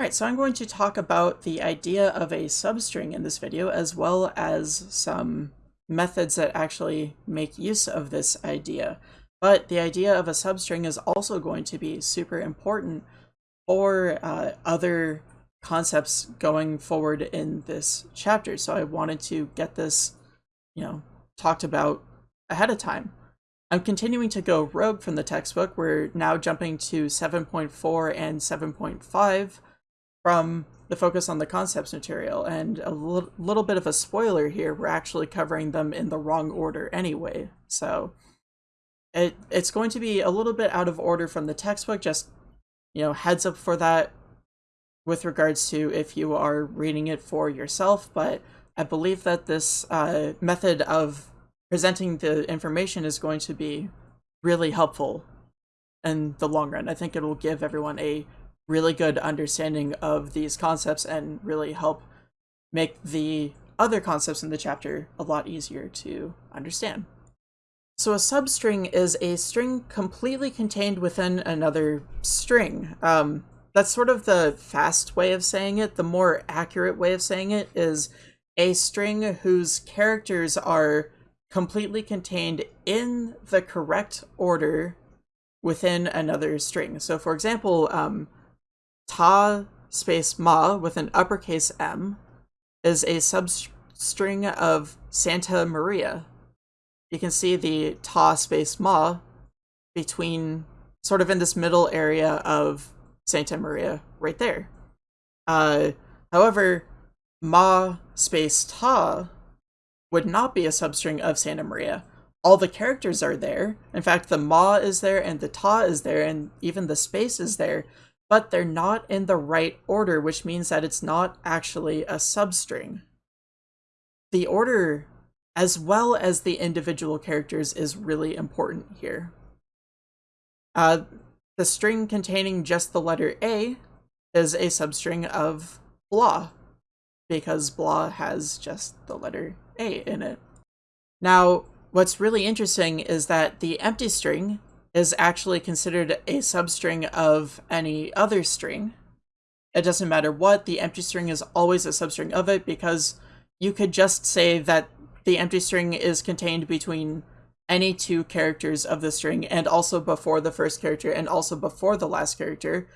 Alright, so I'm going to talk about the idea of a substring in this video, as well as some methods that actually make use of this idea. But the idea of a substring is also going to be super important for uh, other concepts going forward in this chapter. So I wanted to get this, you know, talked about ahead of time. I'm continuing to go rogue from the textbook. We're now jumping to 7.4 and 7.5 from the focus on the concepts material, and a little, little bit of a spoiler here, we're actually covering them in the wrong order anyway, so it it's going to be a little bit out of order from the textbook, just, you know, heads up for that with regards to if you are reading it for yourself, but I believe that this uh, method of presenting the information is going to be really helpful in the long run. I think it will give everyone a really good understanding of these concepts and really help make the other concepts in the chapter a lot easier to understand. So a substring is a string completely contained within another string. Um, that's sort of the fast way of saying it. The more accurate way of saying it is a string whose characters are completely contained in the correct order within another string. So for example, um, ta space ma with an uppercase M is a substring of Santa Maria. You can see the ta space ma between sort of in this middle area of Santa Maria right there. Uh, however, ma space ta would not be a substring of Santa Maria. All the characters are there. In fact, the ma is there and the ta is there and even the space is there, but they're not in the right order, which means that it's not actually a substring. The order, as well as the individual characters, is really important here. Uh, the string containing just the letter A is a substring of blah, because blah has just the letter A in it. Now, what's really interesting is that the empty string is actually considered a substring of any other string. It doesn't matter what, the empty string is always a substring of it because you could just say that the empty string is contained between any two characters of the string and also before the first character and also before the last character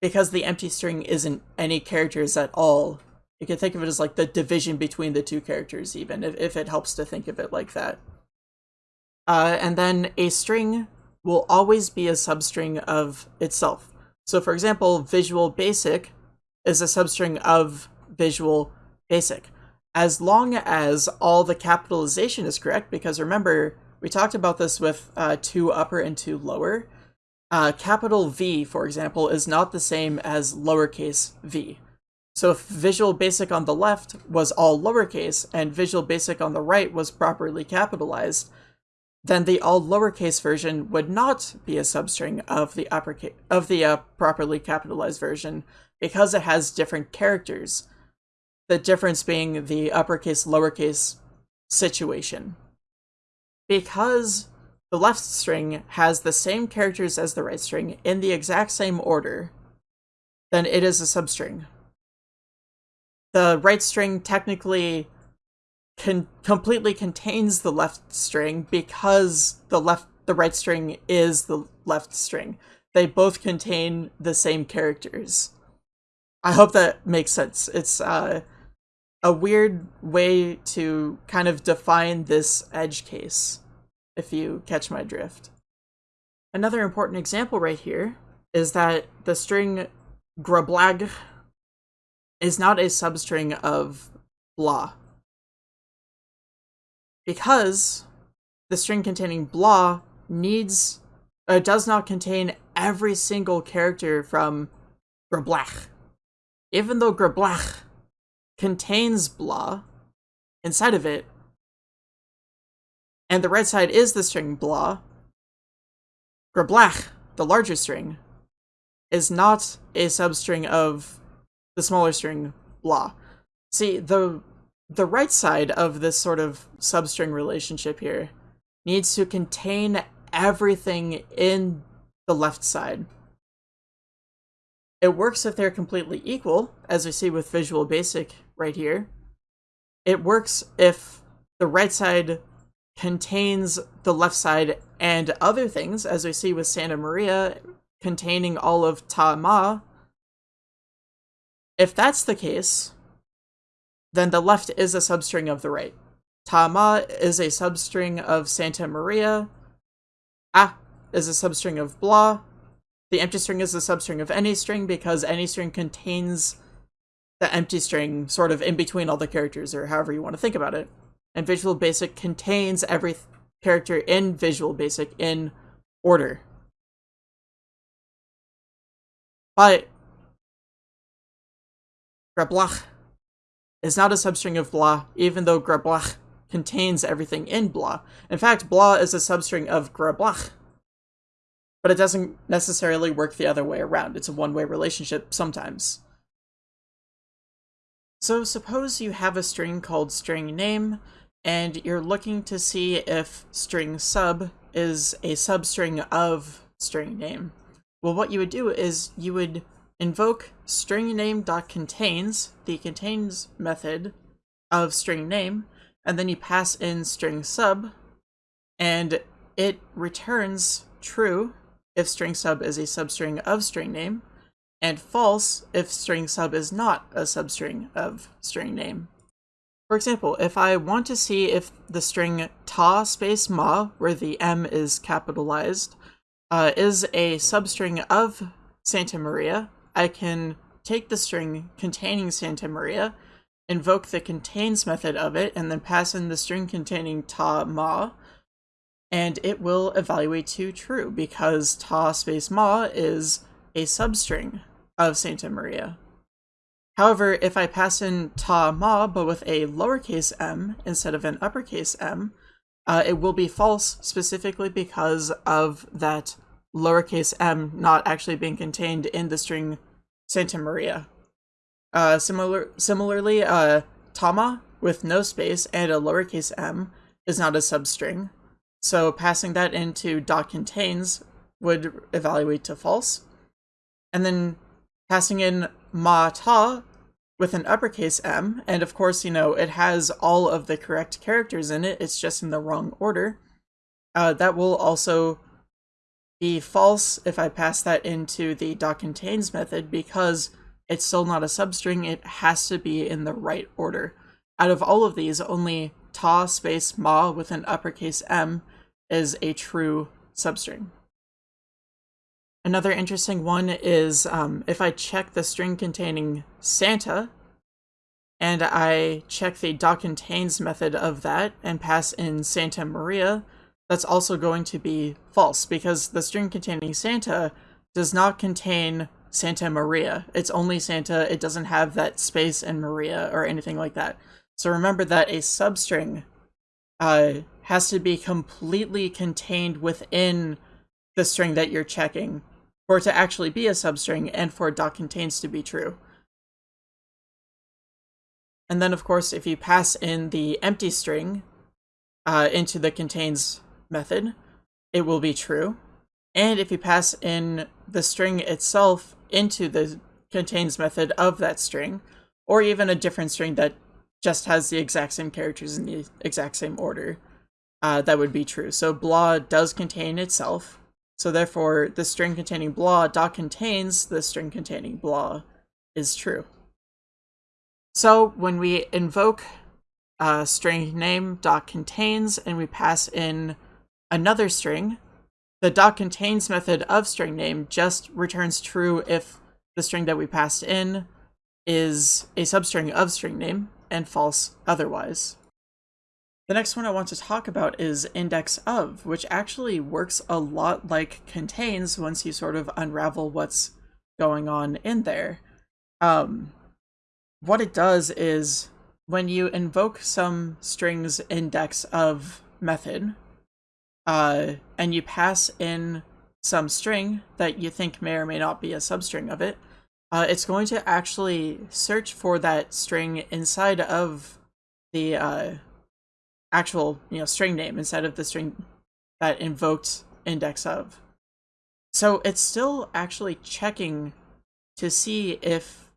because the empty string isn't any characters at all. You can think of it as like the division between the two characters even, if, if it helps to think of it like that. Uh, and then a string will always be a substring of itself. So for example, Visual Basic is a substring of Visual Basic. As long as all the capitalization is correct, because remember, we talked about this with uh, two upper and two lower. Uh, capital V, for example, is not the same as lowercase v. So if Visual Basic on the left was all lowercase and Visual Basic on the right was properly capitalized, then the all lowercase version would not be a substring of the uppercase of the uh, properly capitalized version because it has different characters. The difference being the uppercase lowercase situation. Because the left string has the same characters as the right string in the exact same order, then it is a substring. The right string technically completely contains the left string because the left the right string is the left string. They both contain the same characters. I hope that makes sense. It's uh, a weird way to kind of define this edge case, if you catch my drift. Another important example right here is that the string grablag is not a substring of blah because the string containing blah needs uh, does not contain every single character from Grablach. Even though Grablach contains blah inside of it, and the right side is the string blah, Grablach, the larger string, is not a substring of the smaller string blah. See, the the right side of this sort of substring relationship here needs to contain everything in the left side. It works if they're completely equal, as we see with Visual Basic right here. It works if the right side contains the left side and other things, as we see with Santa Maria containing all of Ta Ma. If that's the case, then the left is a substring of the right. Tama is a substring of Santa Maria. Ah is a substring of blah. The empty string is a substring of any string because any string contains the empty string sort of in between all the characters or however you want to think about it. And Visual Basic contains every character in Visual Basic in order. But Grablach is not a substring of blah, even though Grablach contains everything in blah. In fact, blah is a substring of Grablach. But it doesn't necessarily work the other way around. It's a one-way relationship sometimes. So suppose you have a string called string name, and you're looking to see if string sub is a substring of string name. Well, what you would do is you would invoke string name dot contains the contains method of string name, and then you pass in string sub, and it returns true if string sub is a substring of string name, and false if string sub is not a substring of string name. For example, if I want to see if the string ta space ma, where the m is capitalized, uh, is a substring of Santa Maria, I can take the string containing Santa Maria, invoke the contains method of it, and then pass in the string containing ta ma, and it will evaluate to true because ta space ma is a substring of Santa Maria. However, if I pass in ta ma but with a lowercase m instead of an uppercase m, uh, it will be false specifically because of that lowercase m not actually being contained in the string Santa Maria. Uh, similar, similarly, uh, Tama with no space and a lowercase m is not a substring, so passing that into dot contains would evaluate to false. And then passing in ma ta with an uppercase M, and of course, you know, it has all of the correct characters in it, it's just in the wrong order. Uh, that will also be false if I pass that into the dot contains method because it's still not a substring, it has to be in the right order. Out of all of these, only ta space ma with an uppercase M is a true substring. Another interesting one is um, if I check the string containing Santa, and I check the dot contains method of that and pass in Santa Maria, that's also going to be false because the string containing Santa does not contain Santa Maria. It's only Santa, it doesn't have that space in Maria or anything like that. So remember that a substring uh, has to be completely contained within the string that you're checking for it to actually be a substring and for dot contains to be true. And then, of course, if you pass in the empty string uh, into the contains method, it will be true. And if you pass in the string itself into the contains method of that string, or even a different string that just has the exact same characters in the exact same order, uh, that would be true. So blah does contain itself, so therefore, the string containing blah dot contains the string containing blah is true. So when we invoke a string name dot contains and we pass in another string, the dot contains method of string name just returns true if the string that we passed in is a substring of string name and false otherwise. The next one I want to talk about is index of, which actually works a lot like contains once you sort of unravel what's going on in there. Um, what it does is when you invoke some strings index of method, uh, and you pass in some string that you think may or may not be a substring of it, uh, it's going to actually search for that string inside of the uh, actual you know string name instead of the string that invoked index of. So it's still actually checking to see if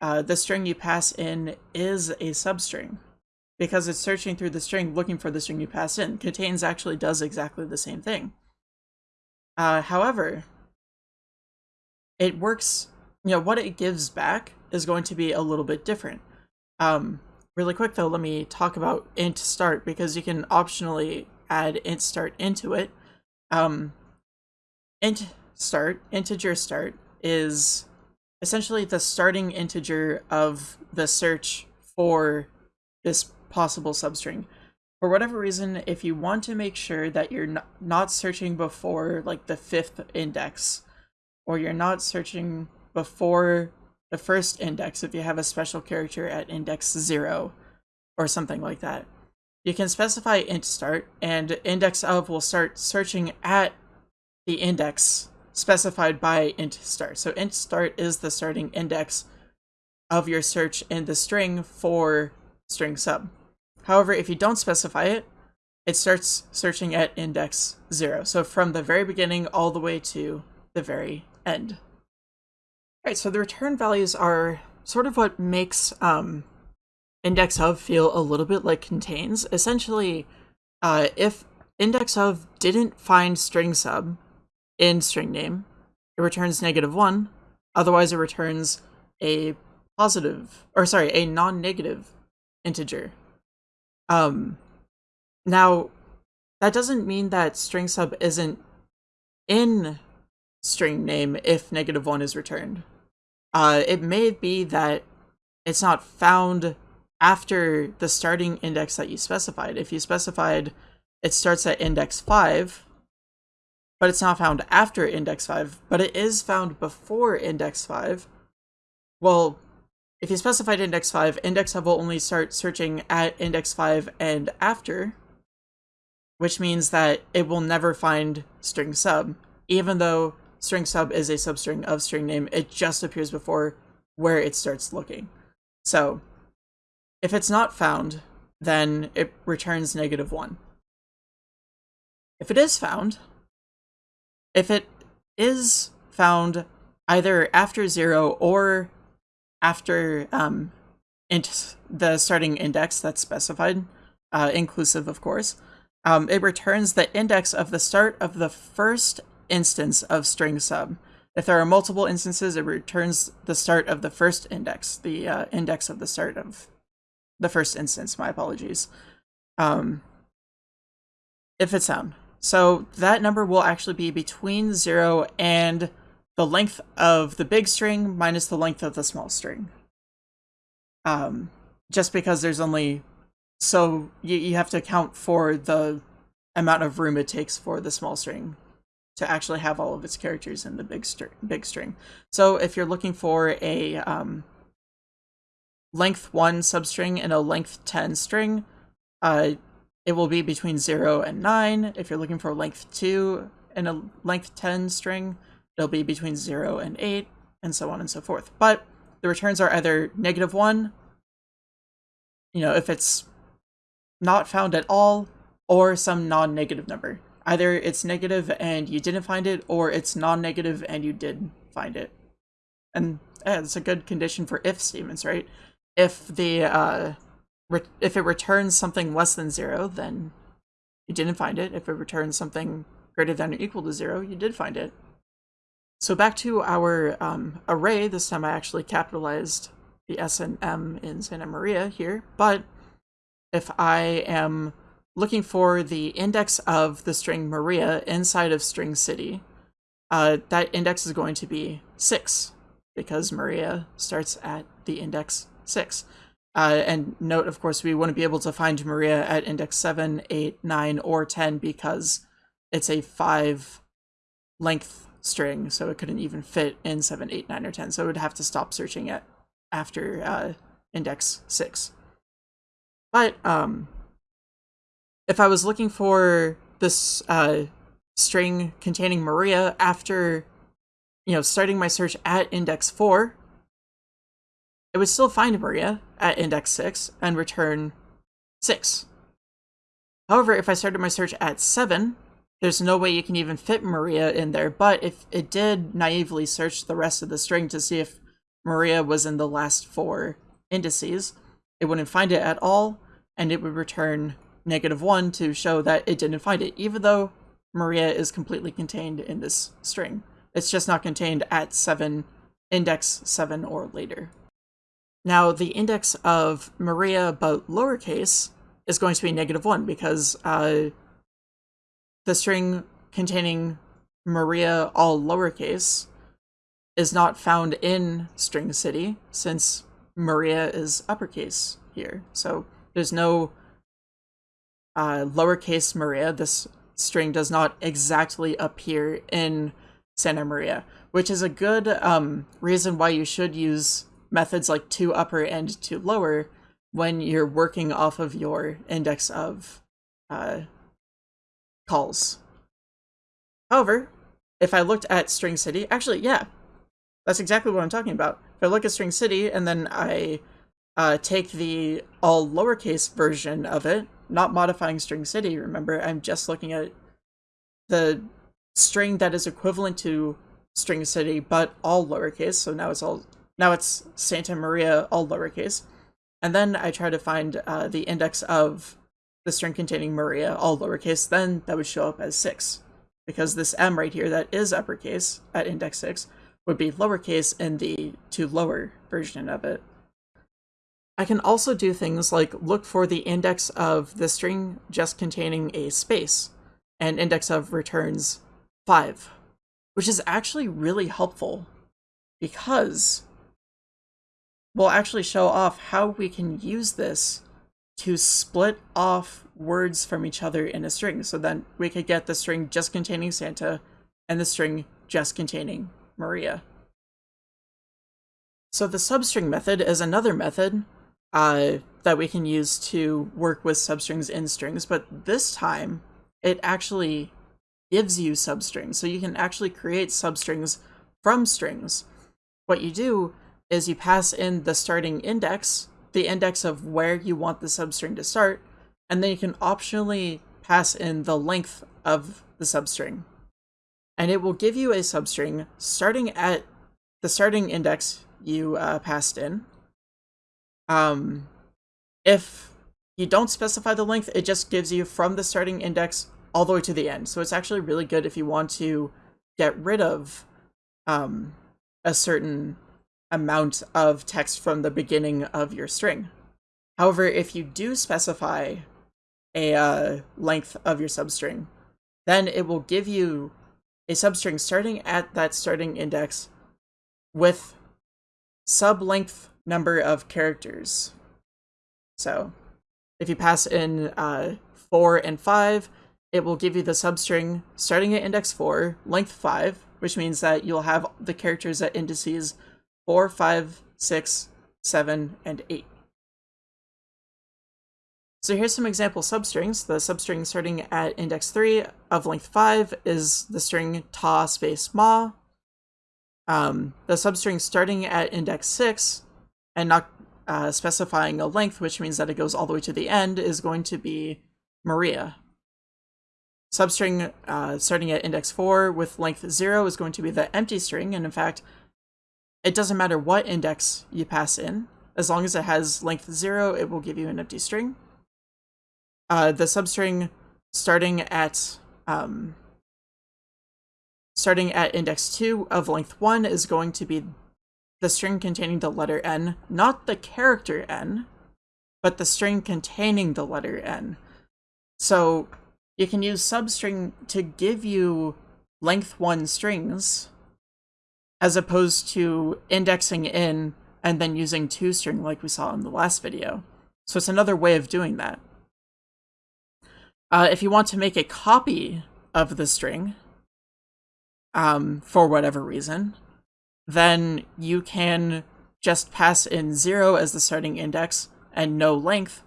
uh, the string you pass in is a substring because it's searching through the string looking for the string you pass in. Contains actually does exactly the same thing. Uh, however, it works, you know, what it gives back is going to be a little bit different. Um, really quick though, let me talk about int start because you can optionally add int start into it. Um, int start, integer start, is essentially the starting integer of the search for this possible substring. For whatever reason, if you want to make sure that you're not searching before like the fifth index, or you're not searching before the first index if you have a special character at index 0 or something like that. You can specify int start and index of will start searching at the index specified by int start. So int start is the starting index of your search in the string for string sub. However, if you don't specify it, it starts searching at index 0. So from the very beginning all the way to the very end. Alright, so the return values are sort of what makes um, index of feel a little bit like contains. Essentially, uh, if index of didn't find string sub in string name, it returns negative 1. Otherwise, it returns a positive, or sorry, a non-negative integer. Um, now, that doesn't mean that string sub isn't in string name if negative 1 is returned. Uh, it may be that it's not found after the starting index that you specified. If you specified it starts at index 5, but it's not found after index 5, but it is found before index 5, well, if you specified index 5, index 5 will only start searching at index 5 and after, which means that it will never find string sub, even though string sub is a substring of string name. It just appears before where it starts looking. So if it's not found, then it returns negative 1. If it is found, if it is found either after 0 or after um, int the starting index that's specified, uh, inclusive of course, um, it returns the index of the start of the first instance of string sub. If there are multiple instances, it returns the start of the first index, the uh, index of the start of the first instance, my apologies. Um, if it's sound. So that number will actually be between 0 and the length of the big string minus the length of the small string. Um, just because there's only... So you, you have to account for the amount of room it takes for the small string to actually have all of its characters in the big, str big string. So if you're looking for a um, length 1 substring and a length 10 string, uh, it will be between 0 and 9. If you're looking for length 2 and a length 10 string, it'll be between 0 and 8, and so on and so forth. But the returns are either negative 1, you know, if it's not found at all, or some non-negative number. Either it's negative and you didn't find it, or it's non-negative and you did find it. And yeah, it's a good condition for if statements, right? If the uh, if it returns something less than zero, then you didn't find it. If it returns something greater than or equal to zero, you did find it. So back to our um, array, this time I actually capitalized the S and M in Santa Maria here, but if I am looking for the index of the string Maria inside of string city, uh, that index is going to be 6, because Maria starts at the index 6. Uh, and note, of course, we wouldn't be able to find Maria at index 7, 8, 9, or 10 because it's a 5 length string, so it couldn't even fit in 7, 8, 9, or 10. So it would have to stop searching it after uh, index 6. But um, if I was looking for this uh, string containing Maria after, you know, starting my search at index 4, it would still find Maria at index 6 and return 6. However, if I started my search at 7, there's no way you can even fit Maria in there, but if it did naively search the rest of the string to see if Maria was in the last four indices, it wouldn't find it at all, and it would return negative one to show that it didn't find it, even though Maria is completely contained in this string. It's just not contained at 7, index 7 or later. Now, the index of Maria, but lowercase, is going to be negative 1 because uh, the string containing Maria all lowercase is not found in string city since Maria is uppercase here. So there's no uh, lowercase Maria. This string does not exactly appear in Santa Maria, which is a good um, reason why you should use methods like to upper and to lower when you're working off of your index of uh, calls. However, if I looked at string city, actually, yeah, that's exactly what I'm talking about. If I look at string city and then I uh, take the all lowercase version of it, not modifying string city, remember, I'm just looking at the string that is equivalent to string city, but all lowercase, so now it's all, now it's Santa Maria all lowercase. And then I try to find uh, the index of the string containing Maria, all lowercase, then that would show up as 6. Because this M right here that is uppercase at index 6 would be lowercase in the to lower version of it. I can also do things like look for the index of the string just containing a space, and index of returns 5, which is actually really helpful because we'll actually show off how we can use this to split off words from each other in a string. So then we could get the string just containing Santa and the string just containing Maria. So the substring method is another method uh, that we can use to work with substrings in strings, but this time it actually gives you substrings. So you can actually create substrings from strings. What you do is you pass in the starting index the index of where you want the substring to start, and then you can optionally pass in the length of the substring. And it will give you a substring starting at the starting index you uh, passed in. Um, if you don't specify the length, it just gives you from the starting index all the way to the end. So it's actually really good if you want to get rid of um, a certain amount of text from the beginning of your string. However, if you do specify a uh, length of your substring, then it will give you a substring starting at that starting index with sub-length number of characters. So if you pass in uh, 4 and 5, it will give you the substring starting at index 4, length 5, which means that you'll have the characters at indices 4, 5, 6, 7, and 8. So here's some example substrings. The substring starting at index 3 of length 5 is the string ta space ma. Um, the substring starting at index 6 and not uh, specifying a length, which means that it goes all the way to the end, is going to be Maria. Substring uh, starting at index 4 with length 0 is going to be the empty string, and in fact, it doesn't matter what index you pass in. As long as it has length 0, it will give you an empty string. Uh, the substring starting at um, starting at index 2 of length 1 is going to be the string containing the letter n, not the character n, but the string containing the letter n. So you can use substring to give you length 1 strings as opposed to indexing in and then using toString like we saw in the last video. So it's another way of doing that. Uh, if you want to make a copy of the string, um, for whatever reason, then you can just pass in 0 as the starting index and no length,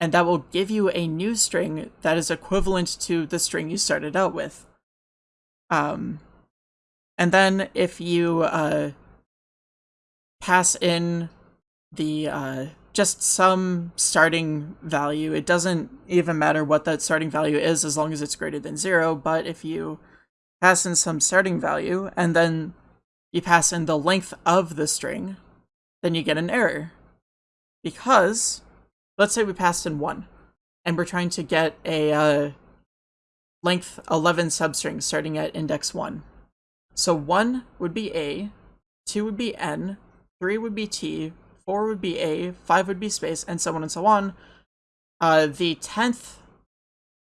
and that will give you a new string that is equivalent to the string you started out with. Um, and then if you uh, pass in the uh, just some starting value. It doesn't even matter what that starting value is as long as it's greater than zero. But if you pass in some starting value and then you pass in the length of the string, then you get an error. Because, let's say we passed in one and we're trying to get a uh, length 11 substring starting at index 1. So 1 would be A, 2 would be N, 3 would be T, 4 would be A, 5 would be space, and so on and so on. Uh, the 10th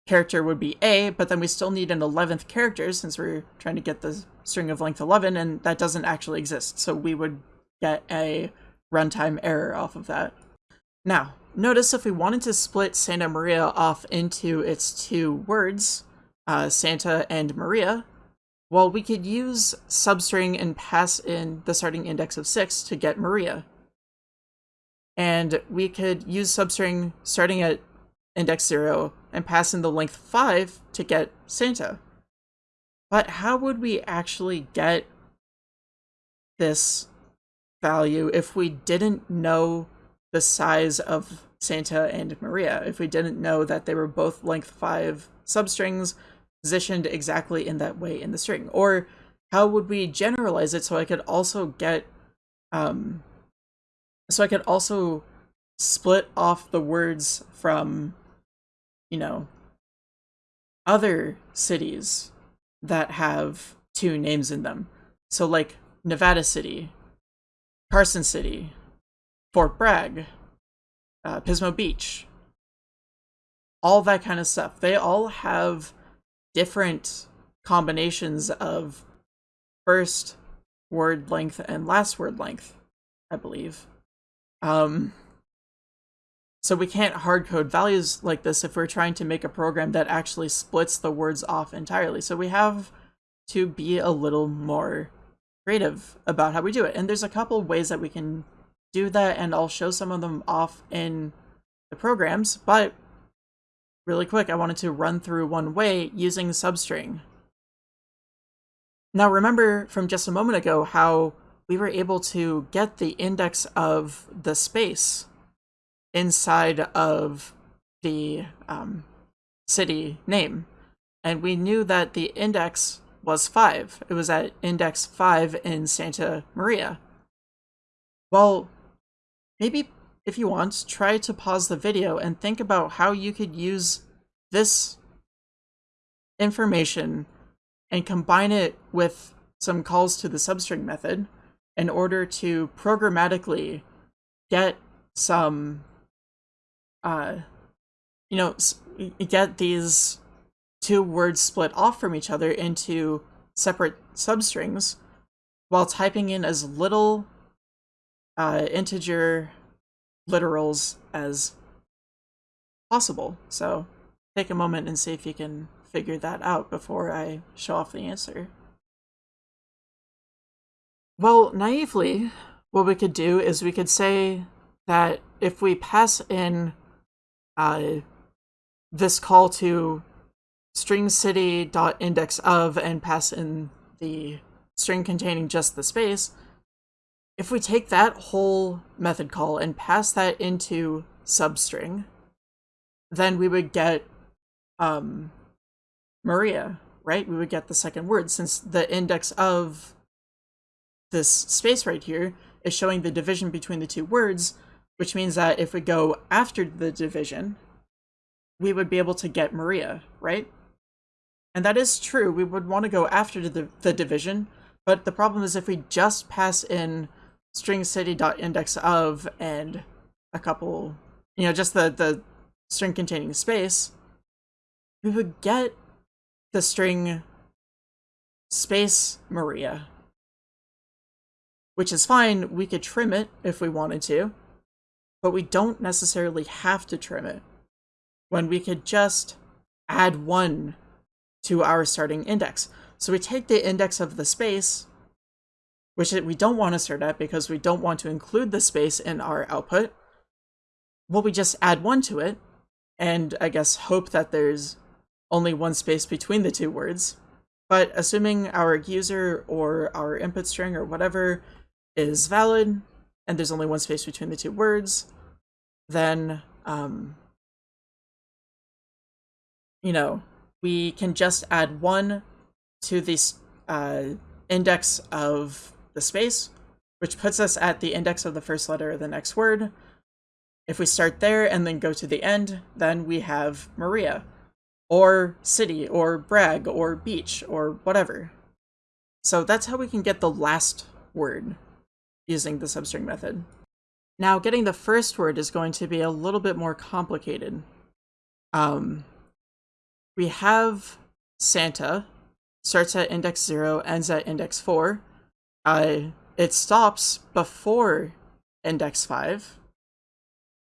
character would be A, but then we still need an 11th character since we're trying to get the string of length 11, and that doesn't actually exist. So we would get a runtime error off of that. Now, notice if we wanted to split Santa Maria off into its two words, uh, Santa and Maria, well, we could use substring and pass in the starting index of 6 to get Maria. And we could use substring starting at index 0 and pass in the length 5 to get Santa. But how would we actually get this value if we didn't know the size of Santa and Maria, if we didn't know that they were both length 5 substrings positioned exactly in that way in the string? Or how would we generalize it so I could also get um, so I could also split off the words from, you know, other cities that have two names in them. So like Nevada City, Carson City, Fort Bragg, uh, Pismo Beach, all that kind of stuff. They all have different combinations of first word length and last word length, I believe. Um, so we can't hardcode values like this if we're trying to make a program that actually splits the words off entirely. So we have to be a little more creative about how we do it. And there's a couple ways that we can do that, and I'll show some of them off in the programs, but really quick, I wanted to run through one way using substring. Now remember from just a moment ago how we were able to get the index of the space inside of the um, city name. And we knew that the index was 5. It was at index 5 in Santa Maria. Well, maybe if you want, try to pause the video and think about how you could use this information and combine it with some calls to the substring method in order to programmatically get some, uh, you know, get these two words split off from each other into separate substrings while typing in as little uh, integer literals as possible. So take a moment and see if you can figure that out before I show off the answer. Well, naively, what we could do is we could say that if we pass in uh, this call to string city dot index of and pass in the string containing just the space, if we take that whole method call and pass that into substring, then we would get um, Maria, right? We would get the second word since the index of this space right here is showing the division between the two words, which means that if we go after the division, we would be able to get Maria, right? And that is true, we would want to go after the, the division, but the problem is if we just pass in string city.index of and a couple, you know, just the, the string containing space, we would get the string space Maria, which is fine. We could trim it if we wanted to, but we don't necessarily have to trim it when we could just add one to our starting index. So we take the index of the space, which we don't want to start at because we don't want to include the space in our output. Well, we just add one to it, and I guess hope that there's only one space between the two words. But assuming our user or our input string or whatever is valid, and there's only one space between the two words, then, um, you know, we can just add one to the uh, index of the space, which puts us at the index of the first letter of the next word. If we start there and then go to the end, then we have Maria, or city, or Bragg, or beach, or whatever. So that's how we can get the last word using the substring method. Now, getting the first word is going to be a little bit more complicated. Um, we have Santa, starts at index 0, ends at index 4. Uh, it stops before index 5,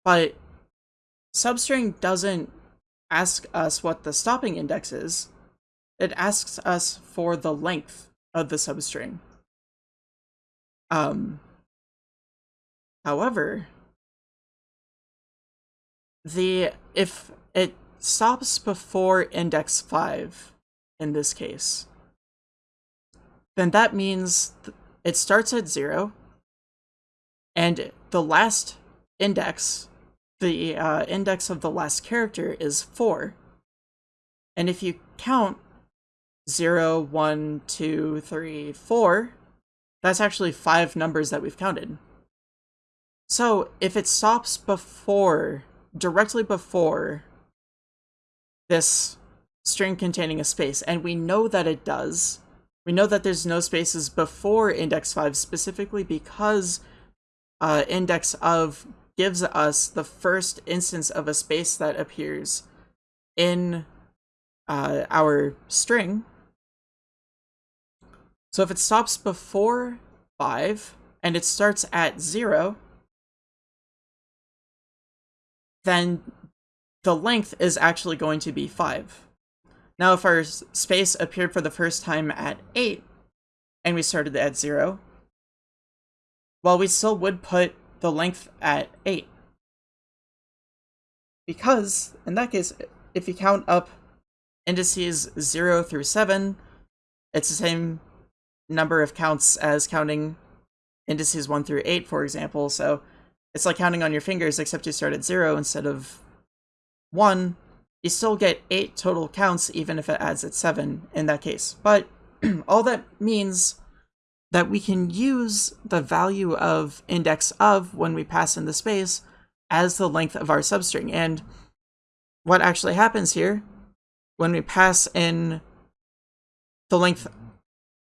but substring doesn't ask us what the stopping index is. It asks us for the length of the substring. Um, however, the if it stops before index 5 in this case, then that means it starts at 0, and the last index, the uh, index of the last character is 4. And if you count 0, 1, 2, 3, 4, that's actually five numbers that we've counted. So if it stops before, directly before this string containing a space, and we know that it does, we know that there's no spaces before index 5 specifically because uh, index of gives us the first instance of a space that appears in uh, our string. So if it stops before 5 and it starts at 0, then the length is actually going to be 5. Now if our space appeared for the first time at 8, and we started at 0, well, we still would put the length at 8. Because, in that case, if you count up indices 0 through 7, it's the same number of counts as counting indices 1 through 8, for example, so it's like counting on your fingers, except you start at 0 instead of 1, you still get 8 total counts even if it adds at 7 in that case. But all that means that we can use the value of index of when we pass in the space as the length of our substring. And what actually happens here, when we pass in the length,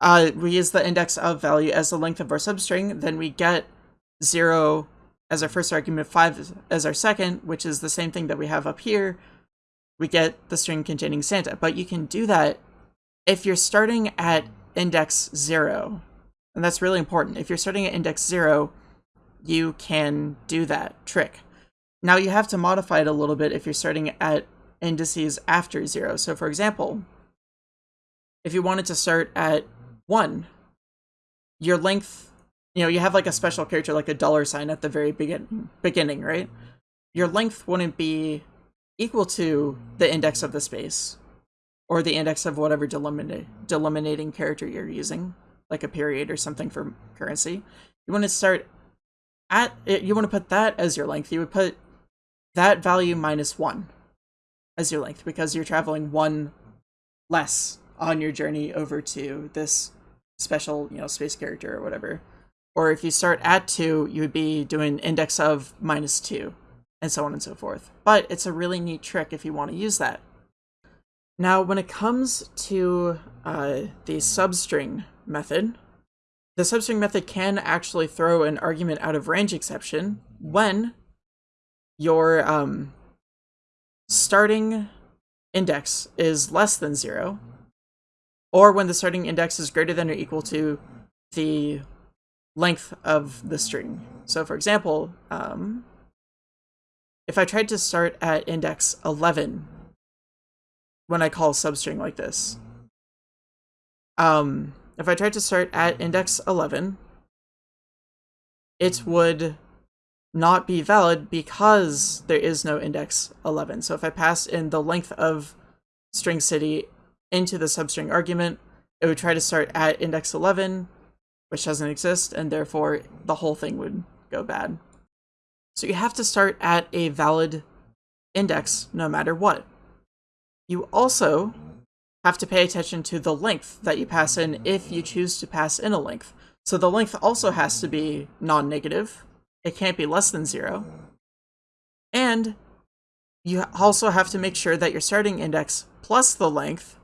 uh, we use the index of value as the length of our substring, then we get 0 as our first argument, 5 as our second, which is the same thing that we have up here, we get the string containing Santa. But you can do that if you're starting at index 0. And that's really important. If you're starting at index 0, you can do that trick. Now you have to modify it a little bit if you're starting at indices after 0. So for example, if you wanted to start at 1, your length, you know, you have like a special character like a dollar sign at the very begin beginning, right? Your length wouldn't be equal to the index of the space or the index of whatever delimita delimiting character you're using, like a period or something for currency. You want to start at, eh, you want to put that as your length. You would put that value minus one as your length because you're traveling one less on your journey over to this special, you know, space character or whatever. Or if you start at two, you would be doing index of minus two and so on and so forth. But it's a really neat trick if you want to use that. Now, when it comes to uh, the substring method, the substring method can actually throw an argument out of range exception when your um, starting index is less than zero, or when the starting index is greater than or equal to the length of the string. So for example, um, if I tried to start at index 11 when I call a substring like this, um, if I tried to start at index 11, it would not be valid because there is no index 11. So if I pass in the length of string city into the substring argument, it would try to start at index 11, which doesn't exist, and therefore the whole thing would go bad. So you have to start at a valid index no matter what. You also have to pay attention to the length that you pass in if you choose to pass in a length. So the length also has to be non-negative. It can't be less than zero. And you also have to make sure that your starting index plus the length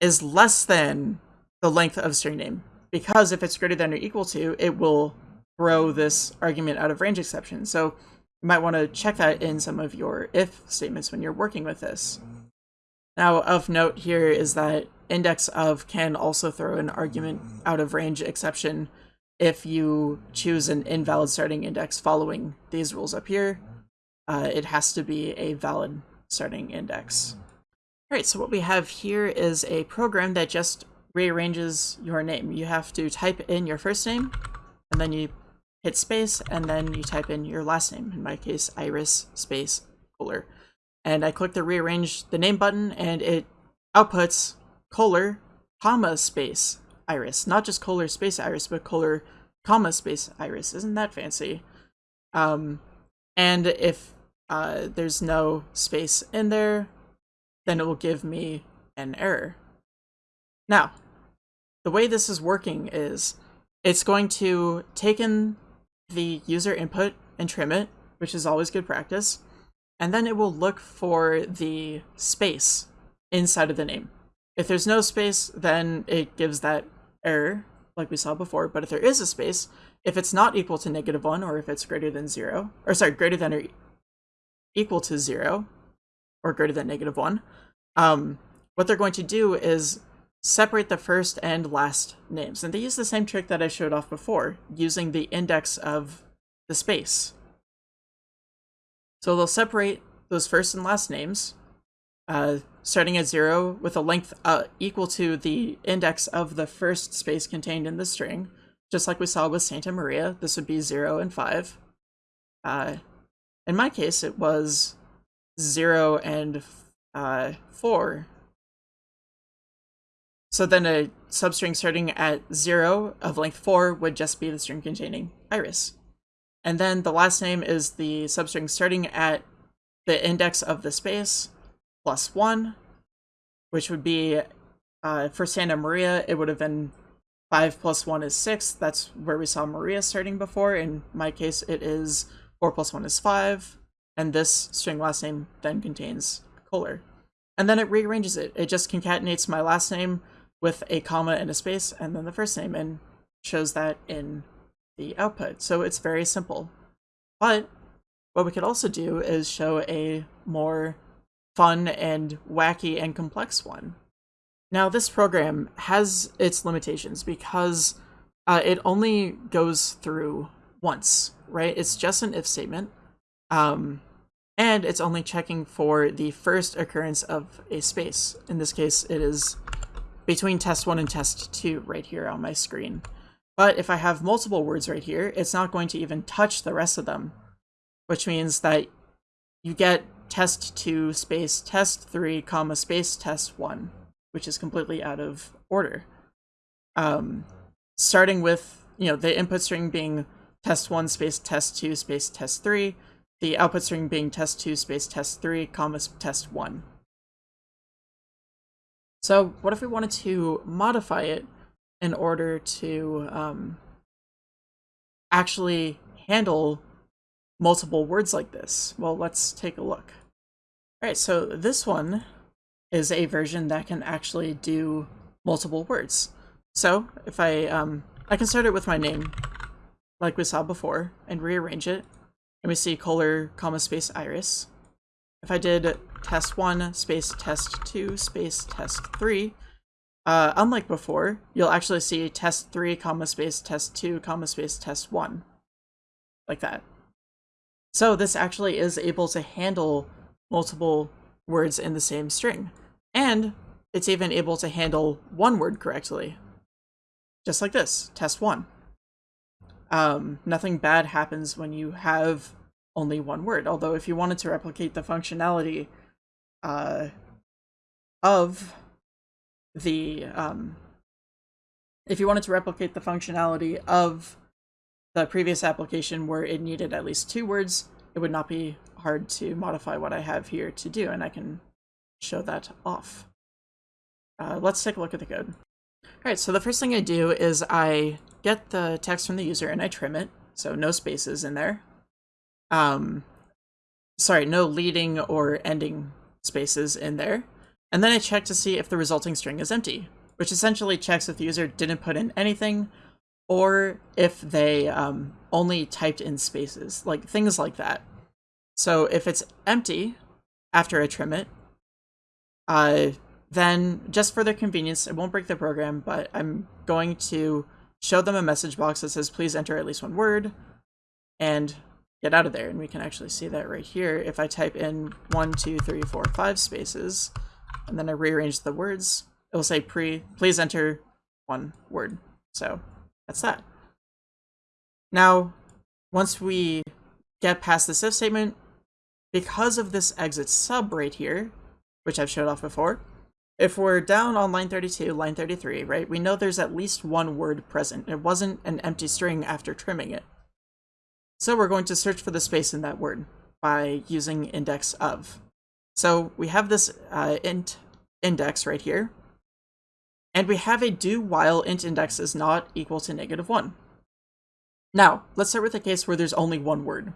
is less than the length of string name. Because if it's greater than or equal to, it will throw this argument out of range exception. So you might want to check that in some of your if statements when you're working with this. Now, of note here is that index of can also throw an argument out of range exception if you choose an invalid starting index following these rules up here. Uh, it has to be a valid starting index. All right, so what we have here is a program that just rearranges your name. You have to type in your first name, and then you hit space, and then you type in your last name. In my case, Iris space Kohler and I click the rearrange the name button and it outputs Kohler, comma, space, iris. Not just Kohler space iris, but Kohler, comma, space iris. Isn't that fancy? Um, and if uh, there's no space in there, then it will give me an error. Now, the way this is working is it's going to take in the user input and trim it, which is always good practice and then it will look for the space inside of the name. If there's no space, then it gives that error, like we saw before, but if there is a space, if it's not equal to negative 1, or if it's greater than 0, or sorry, greater than or equal to 0, or greater than negative 1, um, what they're going to do is separate the first and last names. And they use the same trick that I showed off before, using the index of the space. So they'll separate those first and last names, uh, starting at zero with a length uh, equal to the index of the first space contained in the string. Just like we saw with Santa Maria, this would be zero and five. Uh, in my case, it was zero and uh, four. So then a substring starting at zero of length four would just be the string containing iris. And then the last name is the substring starting at the index of the space plus one, which would be, uh, for Santa Maria, it would have been five plus one is six. That's where we saw Maria starting before. In my case, it is four plus one is five. And this string last name then contains Kohler. And then it rearranges it. It just concatenates my last name with a comma and a space and then the first name and shows that in the output. So it's very simple. But what we could also do is show a more fun and wacky and complex one. Now this program has its limitations because uh, it only goes through once, right? It's just an if statement. Um, and it's only checking for the first occurrence of a space. In this case, it is between test 1 and test 2 right here on my screen. But if I have multiple words right here, it's not going to even touch the rest of them, which means that you get test 2 space test 3 comma space test 1, which is completely out of order. Um, starting with, you know, the input string being test 1 space test 2 space test 3, the output string being test 2 space test 3 comma test 1. So what if we wanted to modify it in order to um, actually handle multiple words like this? Well, let's take a look. All right, so this one is a version that can actually do multiple words. So if I, um, I can start it with my name, like we saw before, and rearrange it. And we see Kohler, comma, space, iris. If I did test 1, space, test 2, space, test 3, uh, unlike before, you'll actually see test 3, comma space, test 2, comma space, test 1. Like that. So this actually is able to handle multiple words in the same string. And it's even able to handle one word correctly. Just like this, test 1. Um, nothing bad happens when you have only one word, although if you wanted to replicate the functionality uh, of the um, if you wanted to replicate the functionality of the previous application where it needed at least two words, it would not be hard to modify what I have here to do, and I can show that off. Uh, let's take a look at the code. Alright, so the first thing I do is I get the text from the user and I trim it, so no spaces in there. Um, sorry, no leading or ending spaces in there. And then I check to see if the resulting string is empty, which essentially checks if the user didn't put in anything or if they um, only typed in spaces, like things like that. So if it's empty after I trim it, uh, then just for their convenience, it won't break the program, but I'm going to show them a message box that says, please enter at least one word and get out of there. And we can actually see that right here. If I type in one, two, three, four, five spaces, and then I rearrange the words, it will say pre, please enter one word. So that's that. Now, once we get past this if statement, because of this exit sub right here, which I've showed off before, if we're down on line 32, line 33, right, we know there's at least one word present. It wasn't an empty string after trimming it. So we're going to search for the space in that word by using index of. So we have this uh, int index right here, and we have a do while int index is not equal to negative 1. Now, let's start with a case where there's only one word.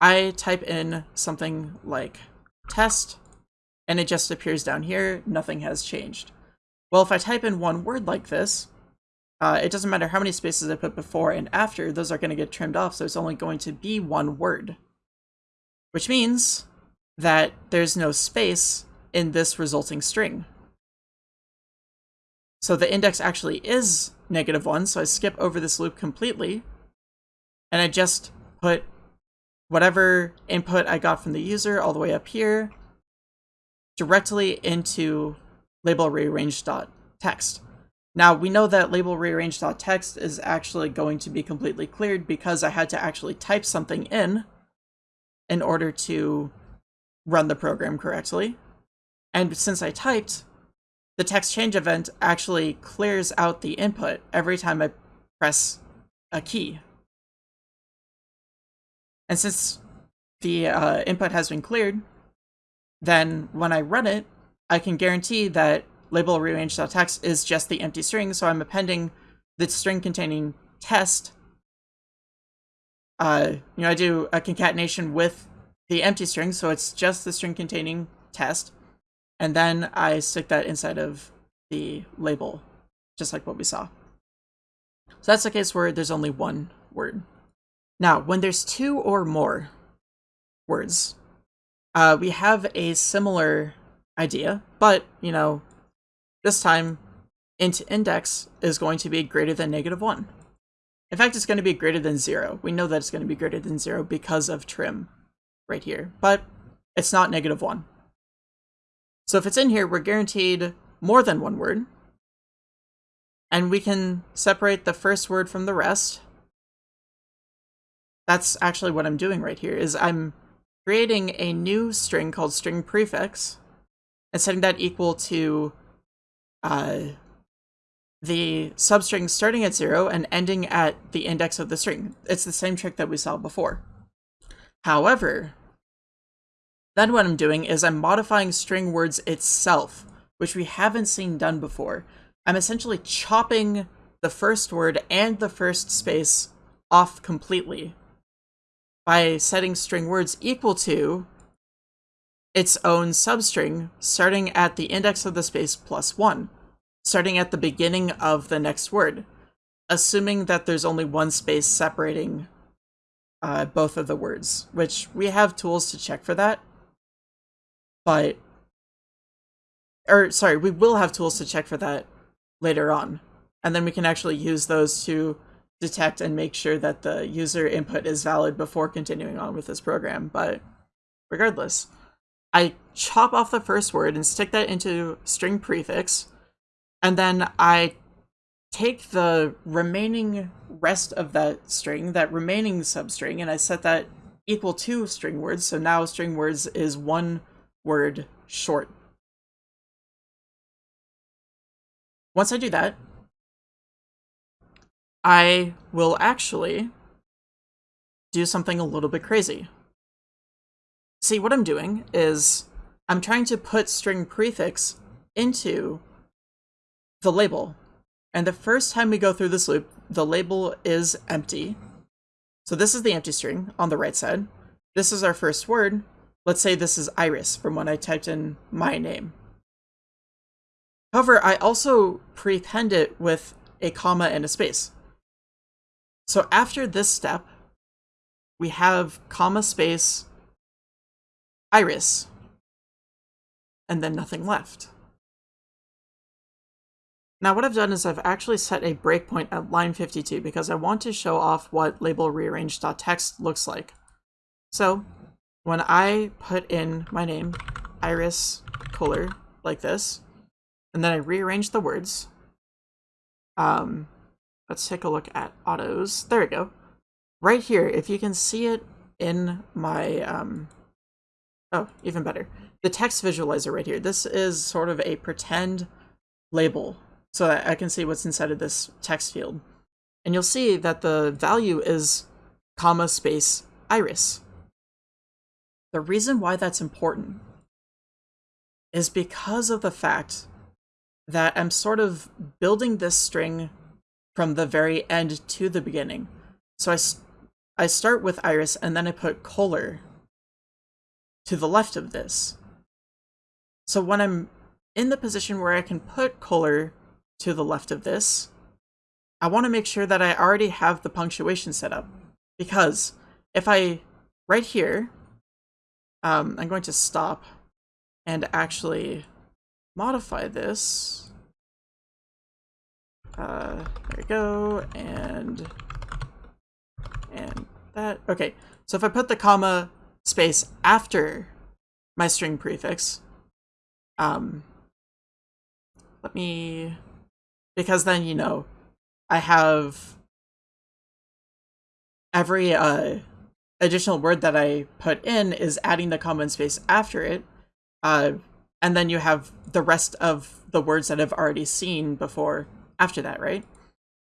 I type in something like test, and it just appears down here, nothing has changed. Well, if I type in one word like this, uh, it doesn't matter how many spaces I put before and after, those are going to get trimmed off, so it's only going to be one word. Which means that there's no space in this resulting string. So the index actually is negative 1, so I skip over this loop completely, and I just put whatever input I got from the user all the way up here, directly into label rearrange.text. Now, we know that label rearrange.text is actually going to be completely cleared because I had to actually type something in in order to run the program correctly. And since I typed, the text change event actually clears out the input every time I press a key. And since the uh, input has been cleared, then when I run it, I can guarantee that label rearrange.text is just the empty string, so I'm appending the string containing test. Uh, you know, I do a concatenation with the empty string, so it's just the string containing test, and then I stick that inside of the label, just like what we saw. So that's the case where there's only one word. Now, when there's two or more words, uh, we have a similar idea, but, you know, this time int index is going to be greater than negative 1. In fact, it's going to be greater than 0. We know that it's going to be greater than 0 because of trim right here, but it's not negative 1. So if it's in here, we're guaranteed more than one word, and we can separate the first word from the rest. That's actually what I'm doing right here, is I'm creating a new string called string prefix and setting that equal to uh, the substring starting at zero and ending at the index of the string. It's the same trick that we saw before. However, then what I'm doing is I'm modifying string words itself, which we haven't seen done before. I'm essentially chopping the first word and the first space off completely by setting string words equal to its own substring starting at the index of the space plus one, starting at the beginning of the next word, assuming that there's only one space separating uh, both of the words, which we have tools to check for that. But, or sorry, we will have tools to check for that later on. And then we can actually use those to detect and make sure that the user input is valid before continuing on with this program. But regardless, I chop off the first word and stick that into string prefix, and then I take the remaining rest of that string, that remaining substring, and I set that equal to string words. So now string words is one word short. Once I do that, I will actually do something a little bit crazy. See, what I'm doing is I'm trying to put string prefix into the label. And the first time we go through this loop, the label is empty. So this is the empty string on the right side. This is our first word. Let's say this is Iris from when I typed in my name. However, I also prepend it with a comma and a space. So after this step, we have comma space iris, and then nothing left. Now what I've done is I've actually set a breakpoint at line 52 because I want to show off what label rearrange.txt looks like. So when I put in my name, Iris Kohler, like this, and then I rearrange the words, um, let's take a look at autos. There we go. Right here, if you can see it in my, um, oh, even better. The text visualizer right here. This is sort of a pretend label so that I can see what's inside of this text field. And you'll see that the value is comma space iris. The reason why that's important is because of the fact that I'm sort of building this string from the very end to the beginning. So I, I start with iris and then I put Kohler to the left of this. So when I'm in the position where I can put Kohler to the left of this, I want to make sure that I already have the punctuation set up. Because if I, right here, um, I'm going to stop and actually modify this. Uh, there we go, and, and that. Okay, so if I put the comma space after my string prefix, um, let me, because then, you know, I have every uh, additional word that I put in is adding the common space after it, uh, and then you have the rest of the words that I've already seen before after that, right?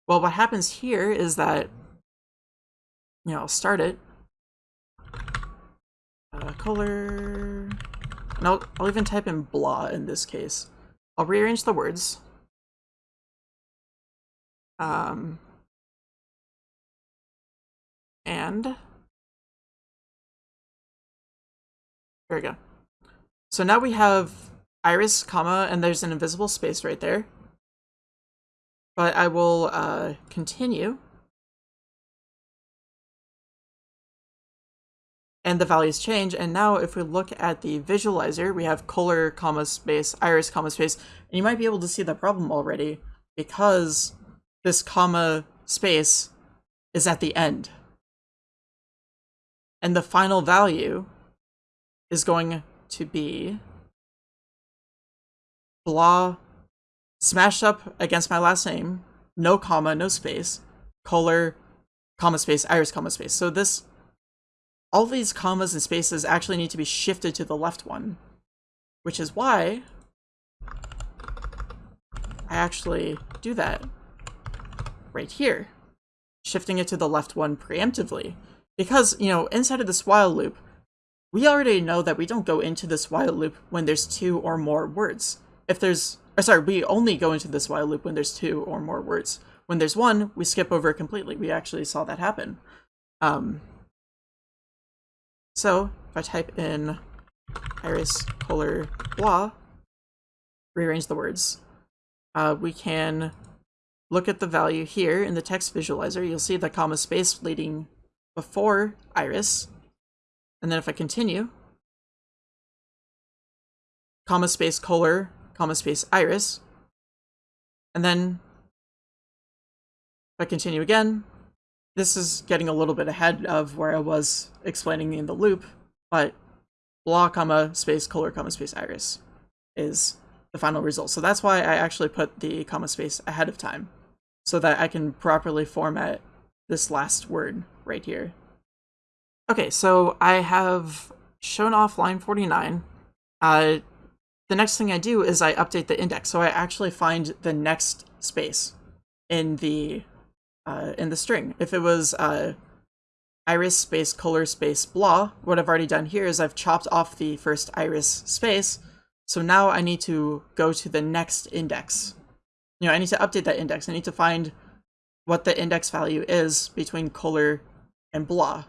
Well, what happens here is that, you know, I'll start it. Uh, Kohler, and I'll, I'll even type in blah in this case. I'll rearrange the words. Um, and there we go. So now we have iris, comma, and there's an invisible space right there. But I will uh, continue. And the values change. And now if we look at the visualizer, we have Kohler, comma, space, iris, comma, space. And you might be able to see the problem already because this comma space is at the end. And the final value is going to be blah smashed up against my last name, no comma, no space, Kohler, comma space, iris, comma space. So this, all these commas and spaces actually need to be shifted to the left one, which is why I actually do that right here, shifting it to the left one preemptively. Because, you know, inside of this while loop, we already know that we don't go into this while loop when there's two or more words. If there's, or sorry, we only go into this while loop when there's two or more words. When there's one, we skip over it completely. We actually saw that happen. Um, so if I type in iris Kohler blah, rearrange the words, uh, we can look at the value here in the text visualizer. You'll see the comma space leading before iris. And then if I continue, comma space Kohler, comma space iris, and then if I continue again, this is getting a little bit ahead of where I was explaining in the loop, but blah, comma, space, Kohler, comma, space, iris is the final result. So that's why I actually put the comma space ahead of time, so that I can properly format this last word right here. Okay, so I have shown off line 49. Uh, the next thing I do is I update the index, so I actually find the next space in the uh, in the string. If it was uh, iris space Kohler space blah, what I've already done here is I've chopped off the first iris space. So now I need to go to the next index. You know, I need to update that index. I need to find what the index value is between Kohler and blah.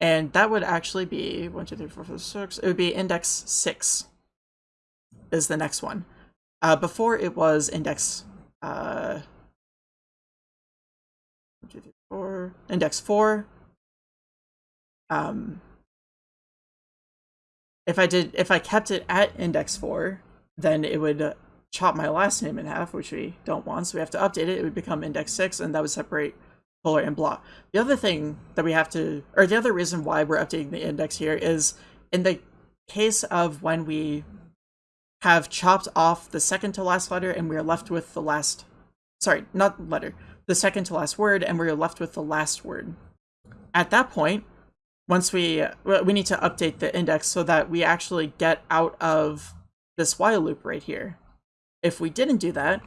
And that would actually be one, two, three, four, five, six. It would be index six is the next one. Uh, before it was index uh, four, index four. Um, if I did, if I kept it at index four, then it would chop my last name in half, which we don't want. So we have to update it. It would become index six, and that would separate Kohler and blah. The other thing that we have to, or the other reason why we're updating the index here is in the case of when we have chopped off the second to last letter and we are left with the last, sorry, not letter, the second to last word and we're left with the last word. At that point, once we, we need to update the index so that we actually get out of this while loop right here. If we didn't do that,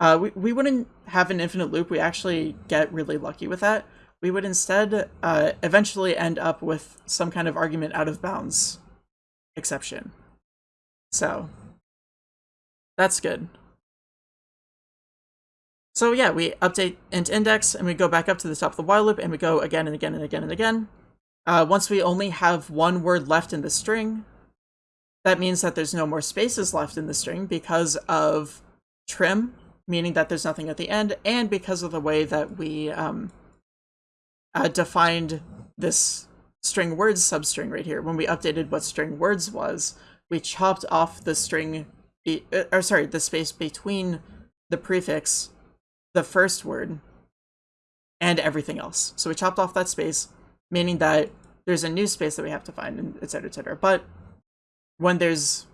uh, we, we wouldn't have an infinite loop. We actually get really lucky with that. We would instead uh, eventually end up with some kind of argument out of bounds exception. So that's good. So yeah, we update int index and we go back up to the top of the while loop and we go again and again and again and again. Uh, once we only have one word left in the string, that means that there's no more spaces left in the string because of trim, meaning that there's nothing at the end, and because of the way that we um, uh, defined this string words substring right here. When we updated what string words was, we chopped off the string, be, uh, or sorry, the space between the prefix, the first word, and everything else. So we chopped off that space, meaning that there's a new space that we have to find, and etc. etc. But when there's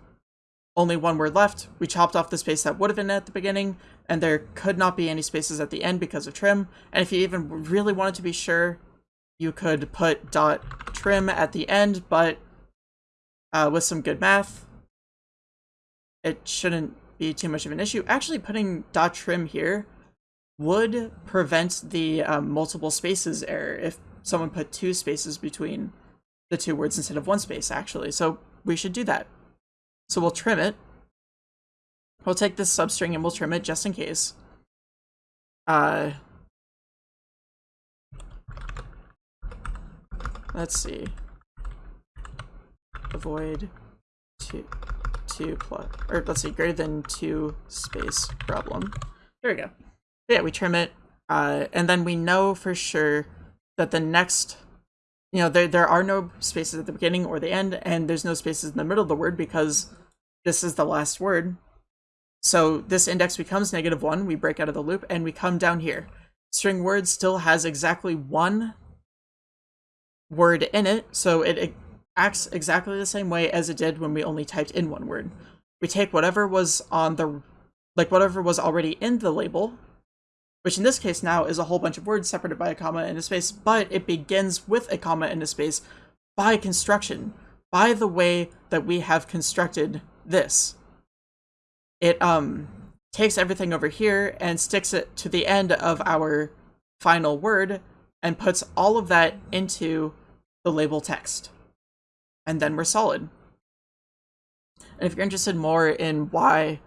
only one word left, we chopped off the space that would have been at the beginning, and there could not be any spaces at the end because of trim. And if you even really wanted to be sure, you could put dot trim at the end, but uh, with some good math, it shouldn't be too much of an issue. Actually, putting dot trim here would prevent the um, multiple spaces error if someone put two spaces between the two words instead of one space, actually. So we should do that. So we'll trim it. We'll take this substring and we'll trim it just in case. Uh, let's see avoid two, two plus, or let's see, greater than two space problem. There we go. Yeah, we trim it, uh, and then we know for sure that the next, you know, there, there are no spaces at the beginning or the end, and there's no spaces in the middle of the word because this is the last word. So this index becomes negative one, we break out of the loop, and we come down here. String word still has exactly one word in it, so it, it acts exactly the same way as it did when we only typed in one word. We take whatever was on the, like whatever was already in the label, which in this case now is a whole bunch of words separated by a comma and a space, but it begins with a comma and a space by construction, by the way that we have constructed this. It um takes everything over here and sticks it to the end of our final word and puts all of that into the label text and then we're solid. And if you're interested more in why,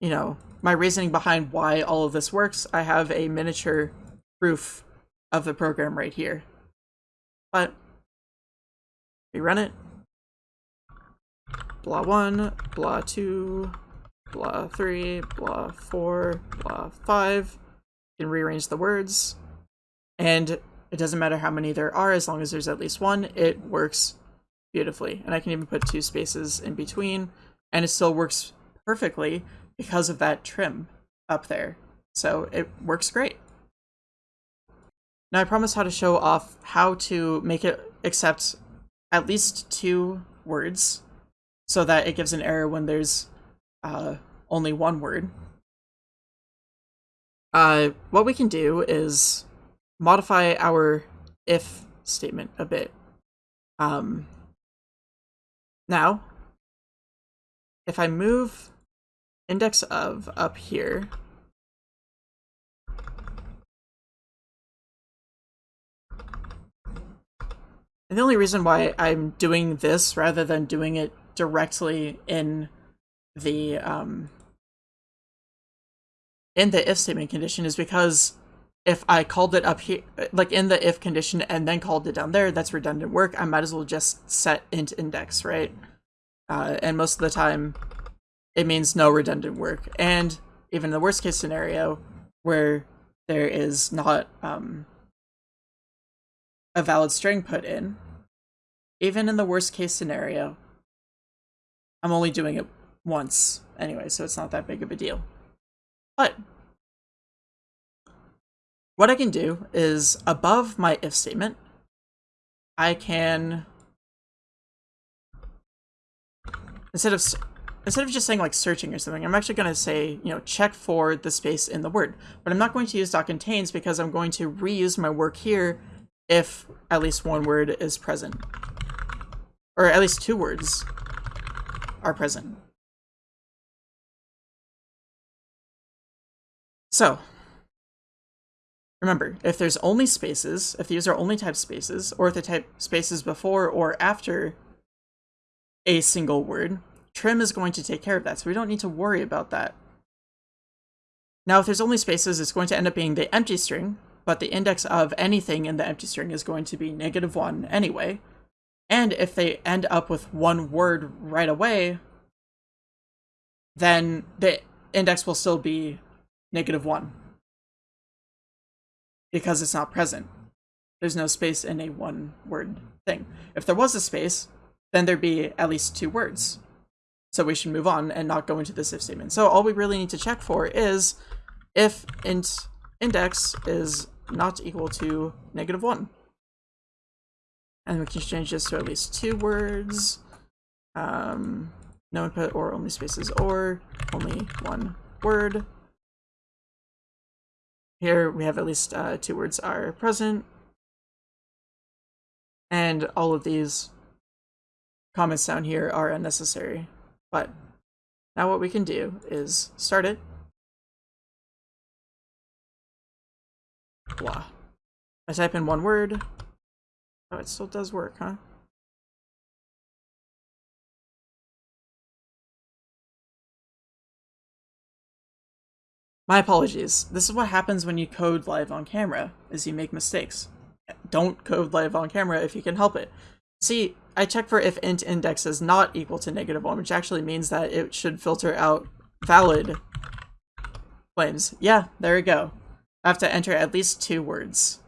you know, my reasoning behind why all of this works, I have a miniature proof of the program right here. But we run it. Blah 1, blah 2, blah 3, blah 4, blah 5. You can rearrange the words. And it doesn't matter how many there are, as long as there's at least one, it works beautifully. And I can even put two spaces in between, and it still works perfectly because of that trim up there. So it works great. Now I promise how to show off how to make it accept at least two words so that it gives an error when there's uh, only one word. Uh, what we can do is modify our if statement a bit. Um, now, if I move index of up here. And the only reason why I'm doing this rather than doing it directly in the um, in the if statement condition is because if I called it up here, like in the if condition and then called it down there, that's redundant work. I might as well just set int index, right? Uh, and most of the time, it means no redundant work. And even in the worst case scenario, where there is not um, a valid string put in, even in the worst case scenario, I'm only doing it once anyway, so it's not that big of a deal. But what I can do is above my if statement, I can instead of instead of just saying like searching or something, I'm actually going to say, you know, check for the space in the word. But I'm not going to use dot contains because I'm going to reuse my work here if at least one word is present. Or at least two words are present. So, remember, if there's only spaces, if these are only type spaces, or if the type spaces before or after a single word, trim is going to take care of that, so we don't need to worry about that. Now, if there's only spaces, it's going to end up being the empty string, but the index of anything in the empty string is going to be negative 1 anyway. And if they end up with one word right away, then the index will still be negative 1 because it's not present. There's no space in a one word thing. If there was a space, then there'd be at least two words. So we should move on and not go into this if statement. So all we really need to check for is if int index is not equal to negative 1. And we can change this to at least two words. Um, no input or only spaces or only one word. Here we have at least uh, two words are present. And all of these comments down here are unnecessary. But now what we can do is start it. Blah. I type in one word. Oh, it still does work, huh? My apologies. This is what happens when you code live on camera, is you make mistakes. Don't code live on camera if you can help it. See, I check for if int index is not equal to negative 1, which actually means that it should filter out valid claims. Yeah, there we go. I have to enter at least two words.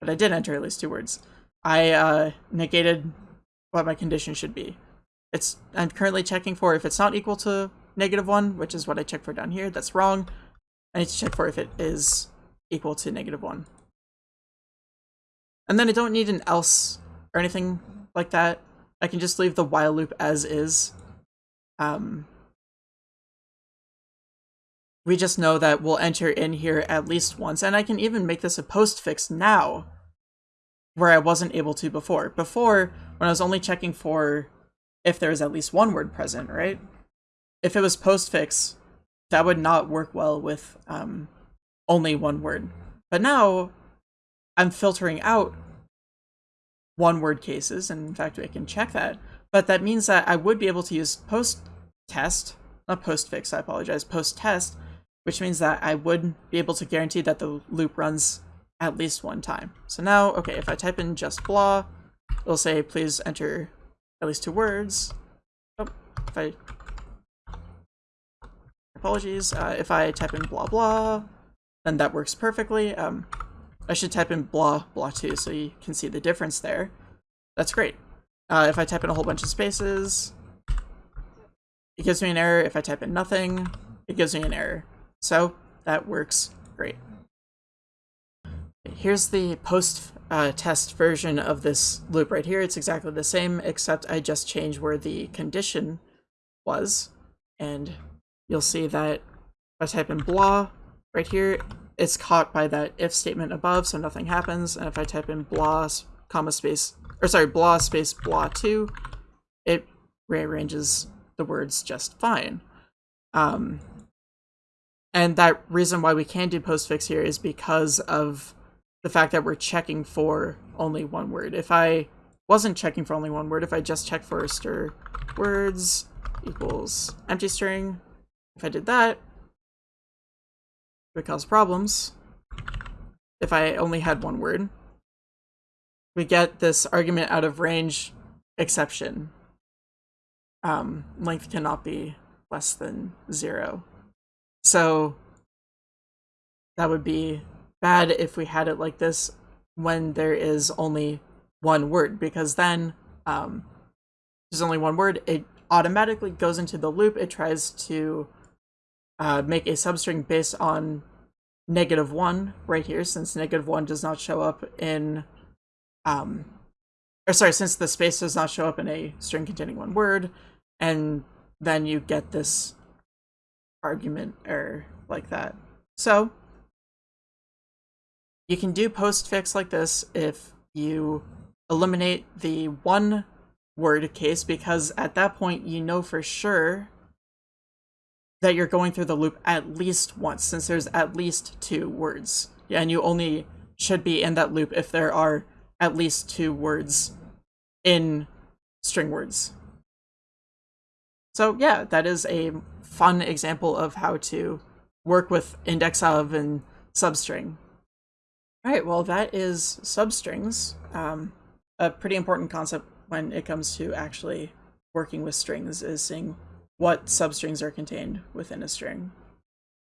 But I did enter at least two words. I uh, negated what my condition should be. It's I'm currently checking for if it's not equal to negative 1, which is what I checked for down here. That's wrong. I need to check for if it is equal to negative 1. And then I don't need an else or anything like that. I can just leave the while loop as is. Um, we just know that we'll enter in here at least once, and I can even make this a postfix now, where I wasn't able to before. Before, when I was only checking for if there was at least one word present, right? if it was postfix, that would not work well with um, only one word. But now I'm filtering out one word cases, and in fact, I can check that. But that means that I would be able to use post test, not post fix, I apologize, post test, which means that I would be able to guarantee that the loop runs at least one time. So now, okay, if I type in just blah, it'll say please enter at least two words. Oh, if I Apologies. Uh, if I type in blah blah, then that works perfectly. Um, I should type in blah blah too so you can see the difference there. That's great. Uh, if I type in a whole bunch of spaces, it gives me an error. If I type in nothing, it gives me an error. So that works great. Here's the post uh, test version of this loop right here. It's exactly the same, except I just changed where the condition was. And you'll see that if I type in blah right here, it's caught by that if statement above, so nothing happens. And if I type in blah, comma space, or sorry, blah space blah 2, it rearranges the words just fine. Um, and that reason why we can do postfix here is because of the fact that we're checking for only one word. If I wasn't checking for only one word, if I just check for str words equals empty string, if I did that, cause problems. If I only had one word, we get this argument out of range exception. Um, length cannot be less than zero. So that would be bad if we had it like this when there is only one word, because then um, there's only one word, it automatically goes into the loop. It tries to uh, make a substring based on negative one right here, since negative one does not show up in, um, or sorry, since the space does not show up in a string containing one word, and then you get this argument error like that. So you can do postfix like this if you eliminate the one word case because at that point you know for sure that you're going through the loop at least once since there's at least two words. And you only should be in that loop if there are at least two words in string words. So yeah, that is a fun example of how to work with index of and substring. All right, well, that is substrings. Um, a pretty important concept when it comes to actually working with strings is seeing what substrings are contained within a string.